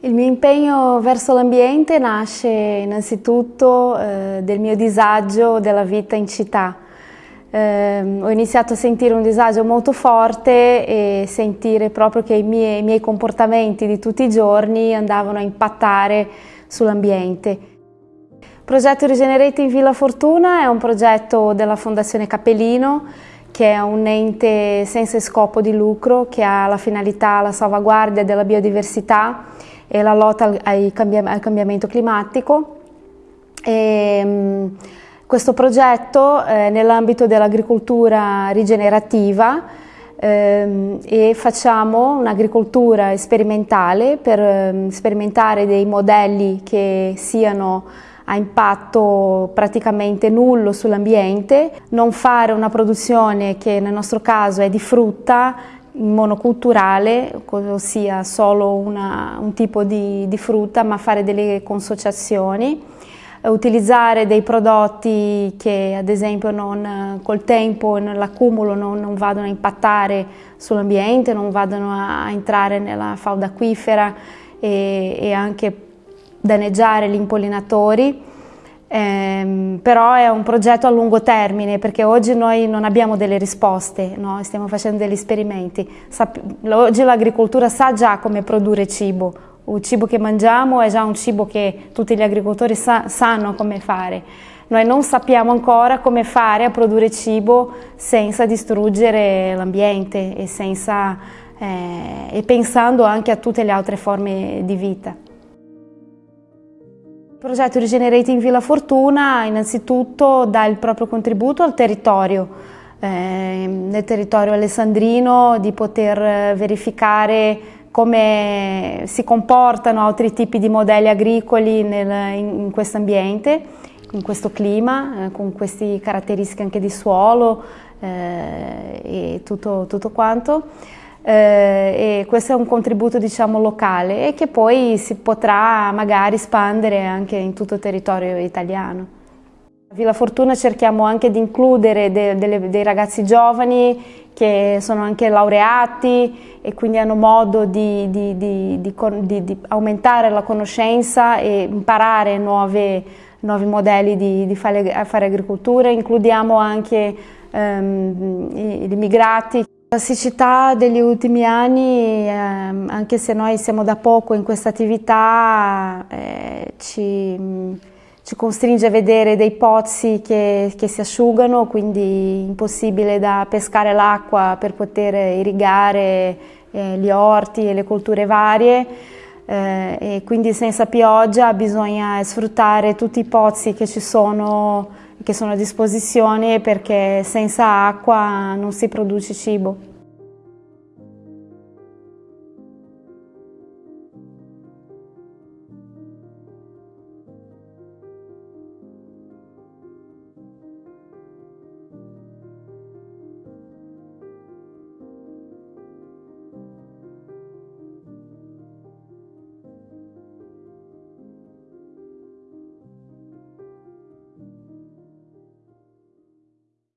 Il mio impegno verso l'ambiente nasce innanzitutto eh, del mio disagio della vita in città. Eh, ho iniziato a sentire un disagio molto forte e sentire proprio che i miei, i miei comportamenti di tutti i giorni andavano a impattare sull'ambiente. Il progetto Regenerate in Villa Fortuna è un progetto della Fondazione Cappellino che è un ente senza scopo di lucro che ha la finalità la salvaguardia della biodiversità e la lotta al, cambiamento climatico. E, um, questo progetto è nell'ambito dell'agricoltura rigenerativa ehm, e facciamo un'agricoltura sperimentale per ehm, sperimentare dei modelli che siano a impatto praticamente nullo sull'ambiente, non fare una produzione che nel nostro caso è di frutta monoculturale, ossia solo una, un tipo di, di, frutta, ma fare delle consociazioni, eh, utilizzare dei prodotti che ad esempio non, col tempo e nell'accumulo non, non, vadano a impattare sull'ambiente, non vadano a entrare nella falda acquifera e, e anche danneggiare gli impollinatori eh, però è un progetto a lungo termine perché oggi noi non abbiamo delle risposte, no? stiamo facendo degli esperimenti. Oggi l'agricoltura sa già come produrre cibo, il cibo che mangiamo è già un cibo che tutti gli agricoltori sa sanno come fare. Noi non sappiamo ancora come fare a produrre cibo senza distruggere l'ambiente e, eh, e pensando anche a tutte le altre forme di vita. Il progetto Regenerating Villa Fortuna innanzitutto dà il proprio contributo al territorio, eh, nel territorio alessandrino, di poter verificare come si comportano altri tipi di modelli agricoli nel, in, in questo ambiente, in questo clima, eh, con queste caratteristiche anche di suolo eh, e tutto, tutto quanto eh, e questo è un contributo diciamo locale e che poi si potrà magari espandere anche in tutto il territorio italiano. A Villa Fortuna cerchiamo anche di includere de, de, dei ragazzi giovani che sono anche laureati e quindi hanno modo di, di, di, di aumentare la conoscenza e imparare nuove, nuovi modelli di, fare, fare, agricoltura. Includiamo anche um, gli immigrati. La siccità degli ultimi anni, eh, anche se noi siamo da poco in questa attività, eh, ci, ci, costringe a vedere dei pozzi che, che si asciugano, quindi impossibile da pescare l'acqua per poter irrigare eh, gli orti e le colture varie. Eh, e quindi senza pioggia bisogna sfruttare tutti i pozzi che ci sono che sono a disposizione perché senza acqua non si produce cibo.